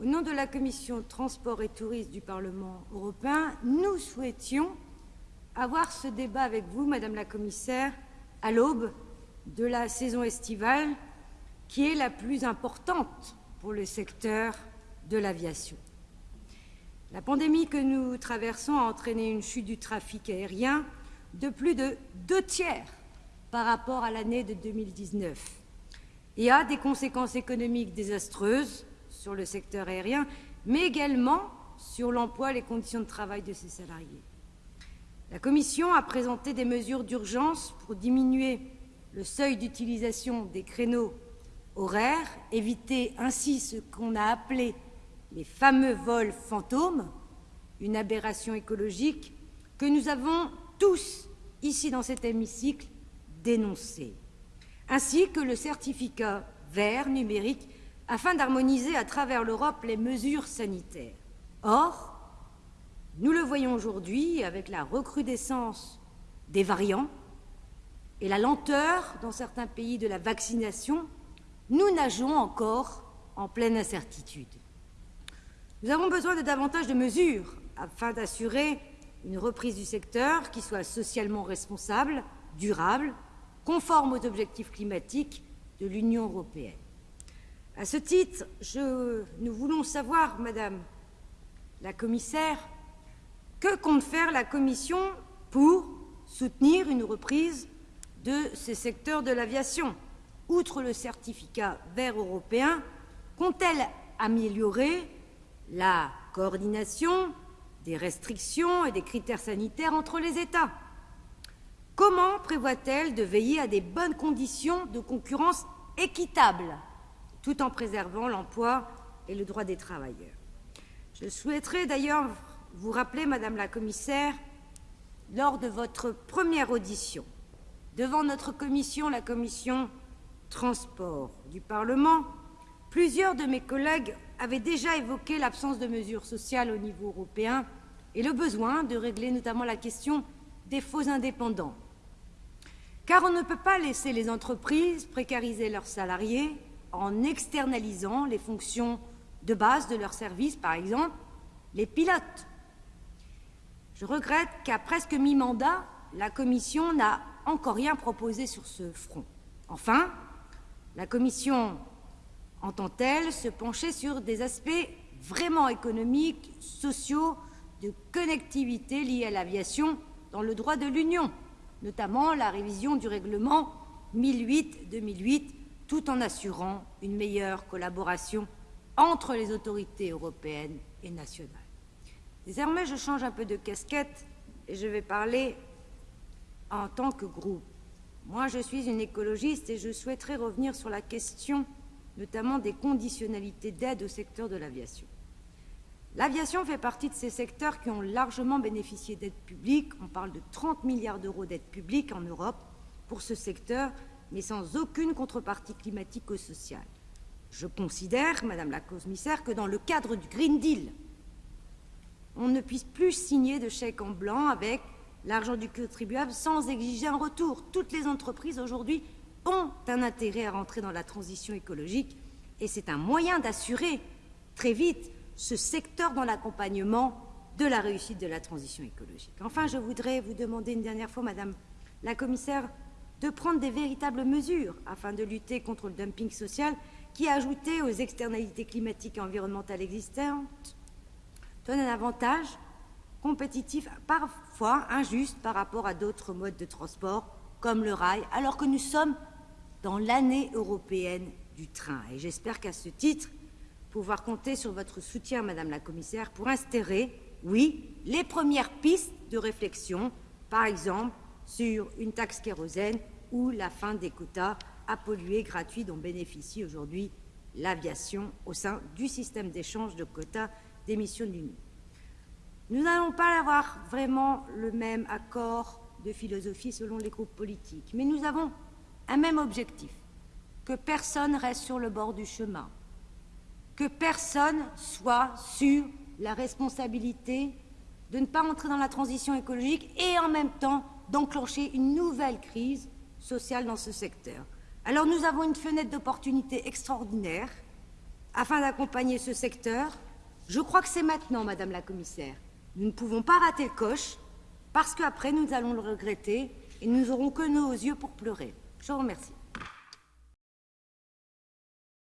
Au nom de la Commission Transport et Tourisme du Parlement européen, nous souhaitions avoir ce débat avec vous, Madame la Commissaire, à l'aube de la saison estivale, qui est la plus importante pour le secteur de l'aviation. La pandémie que nous traversons a entraîné une chute du trafic aérien de plus de deux tiers par rapport à l'année de 2019 et a des conséquences économiques désastreuses sur le secteur aérien, mais également sur l'emploi et les conditions de travail de ses salariés. La Commission a présenté des mesures d'urgence pour diminuer le seuil d'utilisation des créneaux horaires, éviter ainsi ce qu'on a appelé les fameux vols fantômes, une aberration écologique que nous avons tous, ici dans cet hémicycle, dénoncée, ainsi que le certificat vert numérique afin d'harmoniser à travers l'Europe les mesures sanitaires. Or, nous le voyons aujourd'hui avec la recrudescence des variants et la lenteur dans certains pays de la vaccination, nous nageons encore en pleine incertitude. Nous avons besoin de davantage de mesures afin d'assurer une reprise du secteur qui soit socialement responsable, durable, conforme aux objectifs climatiques de l'Union européenne. À ce titre, nous voulons savoir, Madame la Commissaire, que compte faire la Commission pour soutenir une reprise de ces secteurs de l'aviation? Outre le certificat vert européen, compte-t-elle améliorer la coordination des restrictions et des critères sanitaires entre les États. Comment prévoit-elle de veiller à des bonnes conditions de concurrence équitables, tout en préservant l'emploi et le droit des travailleurs Je souhaiterais d'ailleurs vous rappeler, Madame la Commissaire, lors de votre première audition devant notre commission, la commission Transport du Parlement, plusieurs de mes collègues avait déjà évoqué l'absence de mesures sociales au niveau européen et le besoin de régler notamment la question des faux indépendants. Car on ne peut pas laisser les entreprises précariser leurs salariés en externalisant les fonctions de base de leurs services, par exemple les pilotes. Je regrette qu'à presque mi-mandat, la Commission n'a encore rien proposé sur ce front. Enfin, la Commission entend-elle se pencher sur des aspects vraiment économiques, sociaux, de connectivité liés à l'aviation dans le droit de l'Union, notamment la révision du règlement 1008-2008, tout en assurant une meilleure collaboration entre les autorités européennes et nationales. Désormais, je change un peu de casquette et je vais parler en tant que groupe. Moi, je suis une écologiste et je souhaiterais revenir sur la question notamment des conditionnalités d'aide au secteur de l'aviation. L'aviation fait partie de ces secteurs qui ont largement bénéficié d'aides publiques. On parle de 30 milliards d'euros d'aides publiques en Europe pour ce secteur, mais sans aucune contrepartie climatique ou sociale. Je considère, Madame la commissaire, que dans le cadre du Green Deal, on ne puisse plus signer de chèques en blanc avec l'argent du contribuable sans exiger un retour. Toutes les entreprises aujourd'hui ont un intérêt à rentrer dans la transition écologique et c'est un moyen d'assurer très vite ce secteur dans l'accompagnement de la réussite de la transition écologique. Enfin, je voudrais vous demander une dernière fois, Madame la Commissaire, de prendre des véritables mesures afin de lutter contre le dumping social qui, ajouté aux externalités climatiques et environnementales existantes, donne un avantage compétitif parfois injuste par rapport à d'autres modes de transport comme le rail, alors que nous sommes dans l'année européenne du train. Et j'espère qu'à ce titre, pouvoir compter sur votre soutien, Madame la Commissaire, pour instaurer, oui, les premières pistes de réflexion, par exemple sur une taxe kérosène ou la fin des quotas à polluer gratuits dont bénéficie aujourd'hui l'aviation au sein du système d'échange de quotas d'émissions de l'Union. Nous n'allons pas avoir vraiment le même accord de philosophie selon les groupes politiques, mais nous avons un même objectif, que personne reste sur le bord du chemin, que personne soit sur la responsabilité de ne pas entrer dans la transition écologique et en même temps d'enclencher une nouvelle crise sociale dans ce secteur. Alors nous avons une fenêtre d'opportunité extraordinaire afin d'accompagner ce secteur. Je crois que c'est maintenant, Madame la Commissaire. Nous ne pouvons pas rater le coche, parce qu'après, nous allons le regretter et nous n'aurons que nos yeux pour pleurer. Je vous remercie.